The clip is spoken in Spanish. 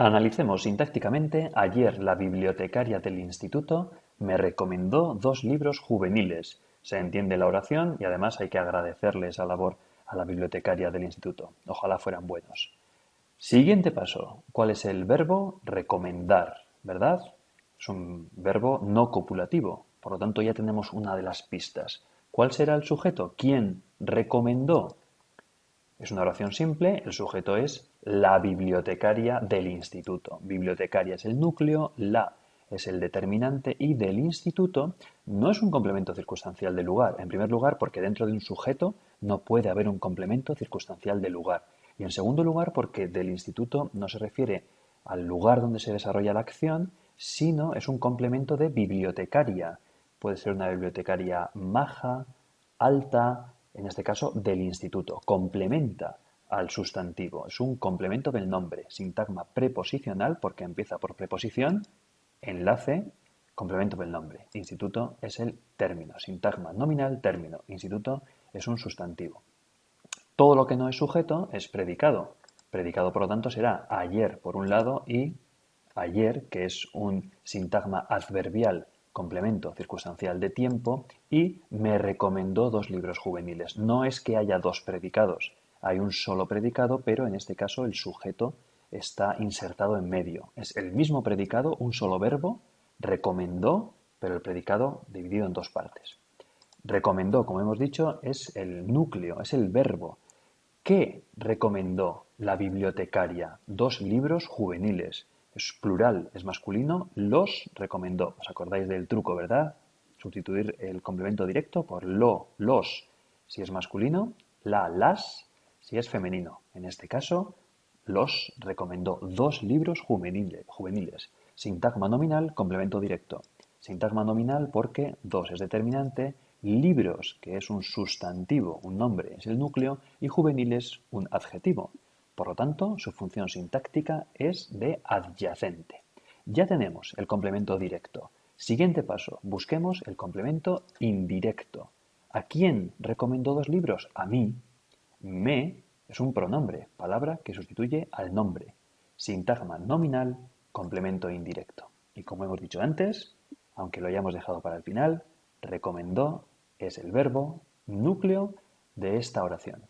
Analicemos sintácticamente ayer la bibliotecaria del instituto me recomendó dos libros juveniles. Se entiende la oración y además hay que agradecerle esa labor a la bibliotecaria del instituto. Ojalá fueran buenos. Siguiente paso. ¿Cuál es el verbo recomendar? ¿Verdad? Es un verbo no copulativo. Por lo tanto, ya tenemos una de las pistas. ¿Cuál será el sujeto? ¿Quién recomendó? Es una oración simple, el sujeto es la bibliotecaria del instituto. Bibliotecaria es el núcleo, la es el determinante y del instituto no es un complemento circunstancial de lugar. En primer lugar, porque dentro de un sujeto no puede haber un complemento circunstancial de lugar. Y en segundo lugar, porque del instituto no se refiere al lugar donde se desarrolla la acción, sino es un complemento de bibliotecaria. Puede ser una bibliotecaria maja, alta, en este caso del instituto, complementa al sustantivo, es un complemento del nombre, sintagma preposicional porque empieza por preposición, enlace, complemento del nombre. Instituto es el término, sintagma nominal, término, instituto es un sustantivo. Todo lo que no es sujeto es predicado. Predicado, por lo tanto, será ayer por un lado y ayer, que es un sintagma adverbial complemento circunstancial de tiempo y me recomendó dos libros juveniles. No es que haya dos predicados, hay un solo predicado, pero en este caso el sujeto está insertado en medio. Es el mismo predicado, un solo verbo, recomendó, pero el predicado dividido en dos partes. Recomendó, como hemos dicho, es el núcleo, es el verbo. ¿Qué recomendó la bibliotecaria? Dos libros juveniles es plural, es masculino, los recomendó. ¿Os acordáis del truco, verdad? Sustituir el complemento directo por lo, los, si es masculino, la, las, si es femenino. En este caso, los recomendó dos libros juveniles. Sintagma nominal, complemento directo. Sintagma nominal porque dos es determinante, libros, que es un sustantivo, un nombre, es el núcleo, y juveniles, un adjetivo. Por lo tanto, su función sintáctica es de adyacente. Ya tenemos el complemento directo. Siguiente paso, busquemos el complemento indirecto. ¿A quién recomendó dos libros? A mí. Me es un pronombre, palabra que sustituye al nombre. Sintagma nominal, complemento indirecto. Y como hemos dicho antes, aunque lo hayamos dejado para el final, recomendó es el verbo núcleo de esta oración.